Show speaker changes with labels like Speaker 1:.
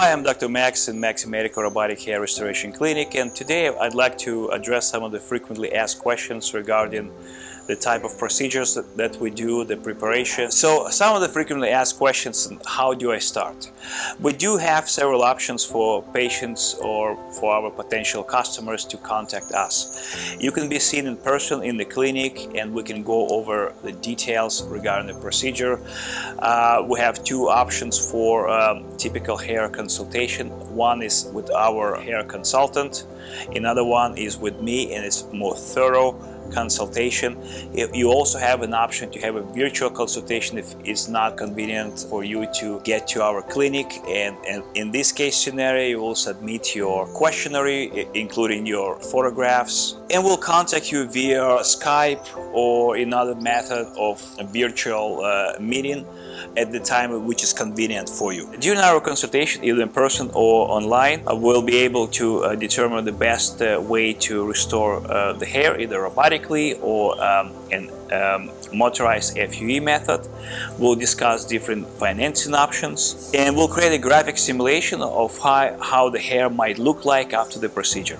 Speaker 1: Hi, I'm Dr. Max in Maxi Medical Robotic Hair Restoration Clinic and today I'd like to address some of the frequently asked questions regarding the type of procedures that, we do, the preparation. So some of the frequently asked questions, how do I start? We do have several options for patients or for our potential customers to contact us. You can be seen in person in the clinic and we can go over the details regarding the procedure. Uh, we have two options for um, typical hair consultation. One is with our hair consultant, another one is with me and it's more thorough consultation. You also have an option to have a virtual consultation if it's not convenient for you to get to our clinic and, and in this case scenario you will submit your questionnaire including your photographs and we'll contact you via Skype or another method of virtual uh, meeting at the time which is convenient for you. During our consultation, either in person or online, uh, we'll be able to uh, determine the best uh, way to restore uh, the hair, either or um, an um, motorized FUE method. We'll discuss different financing options and we'll create a graphic simulation of how, how the hair might look like after the procedure.